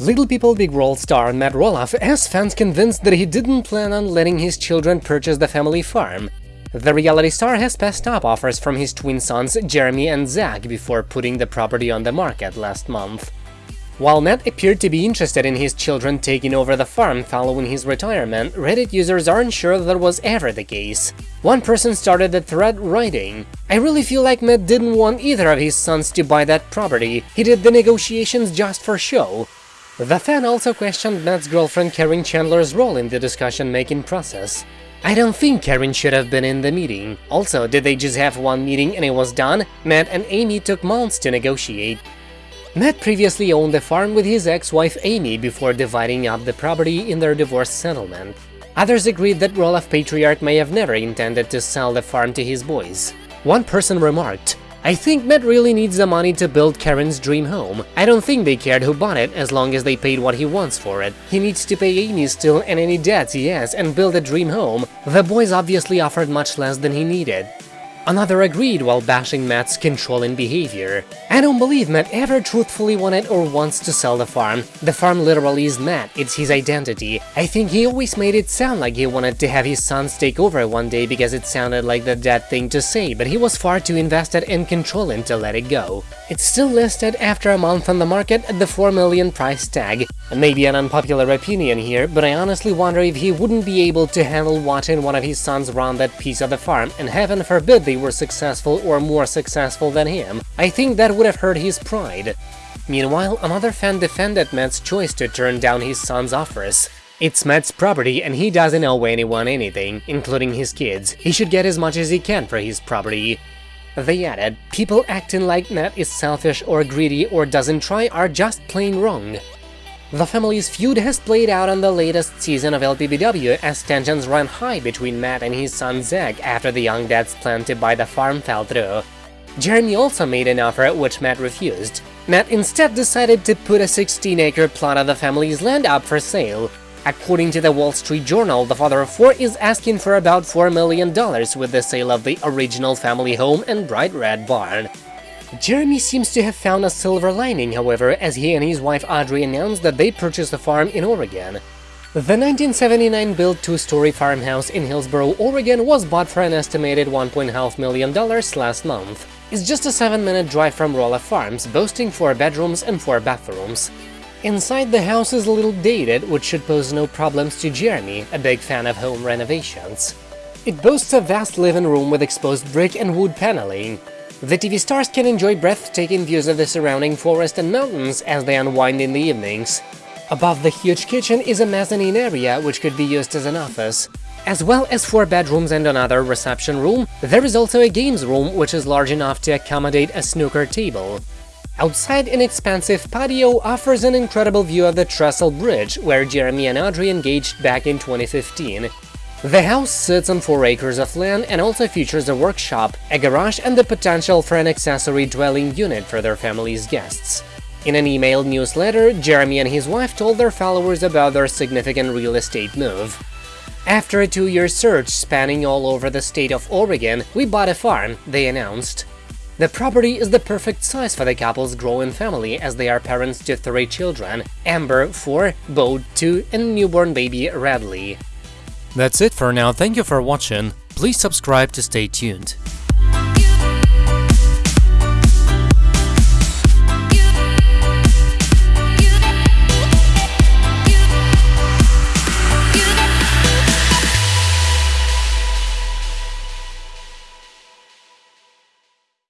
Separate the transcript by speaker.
Speaker 1: Little People Big World star Matt Roloff has fans convinced that he didn't plan on letting his children purchase the family farm. The reality star has passed up offers from his twin sons Jeremy and Zach before putting the property on the market last month. While Matt appeared to be interested in his children taking over the farm following his retirement, Reddit users aren't sure that was ever the case. One person started the thread writing, I really feel like Matt didn't want either of his sons to buy that property, he did the negotiations just for show. The fan also questioned Matt's girlfriend Karen Chandler's role in the discussion-making process. I don't think Karen should have been in the meeting. Also, did they just have one meeting and it was done? Matt and Amy took months to negotiate. Matt previously owned the farm with his ex-wife Amy before dividing up the property in their divorce settlement. Others agreed that Roloff Patriarch may have never intended to sell the farm to his boys. One person remarked, I think Matt really needs the money to build Karen's dream home. I don't think they cared who bought it as long as they paid what he wants for it. He needs to pay Amy still and any debts he has and build a dream home. The boys obviously offered much less than he needed. Another agreed while bashing Matt's controlling behavior. I don't believe Matt ever truthfully wanted or wants to sell the farm. The farm literally is Matt, it's his identity. I think he always made it sound like he wanted to have his sons take over one day because it sounded like the dead thing to say, but he was far too invested in controlling to let it go. It's still listed after a month on the market at the 4 million price tag. Maybe an unpopular opinion here, but I honestly wonder if he wouldn't be able to handle watching one of his sons run that piece of the farm, and heaven forbid they were successful or more successful than him. I think that would have hurt his pride. Meanwhile, another fan defended Matt's choice to turn down his son's offers. It's Matt's property and he doesn't owe anyone anything, including his kids. He should get as much as he can for his property. They added, people acting like Matt is selfish or greedy or doesn't try are just plain wrong. The family's feud has played out on the latest season of LPBW as tensions run high between Matt and his son Zach after the young dad's plan to buy the farm fell through. Jeremy also made an offer which Matt refused. Matt instead decided to put a 16-acre plot of the family's land up for sale. According to the Wall Street Journal, the father of four is asking for about $4 million with the sale of the original family home and bright red barn. Jeremy seems to have found a silver lining, however, as he and his wife Audrey announced that they purchased a farm in Oregon. The 1979-built two-story farmhouse in Hillsboro, Oregon was bought for an estimated $1.5 million last month. It's just a 7-minute drive from Roloff Farms, boasting 4 bedrooms and 4 bathrooms. Inside the house is a little dated, which should pose no problems to Jeremy, a big fan of home renovations. It boasts a vast living room with exposed brick and wood paneling. The TV stars can enjoy breathtaking views of the surrounding forest and mountains as they unwind in the evenings. Above the huge kitchen is a mezzanine area which could be used as an office. As well as four bedrooms and another reception room, there is also a games room which is large enough to accommodate a snooker table. Outside an expansive patio offers an incredible view of the Trestle Bridge, where Jeremy and Audrey engaged back in 2015. The house sits on 4 acres of land and also features a workshop, a garage and the potential for an accessory dwelling unit for their family's guests. In an emailed newsletter, Jeremy and his wife told their followers about their significant real estate move. After a two-year search spanning all over the state of Oregon, we bought a farm, they announced. The property is the perfect size for the couple's growing family as they are parents to three children, Ember, 4, Bo, 2 and newborn baby Radley.
Speaker 2: That's it for now, thank you for watching, please subscribe to stay tuned.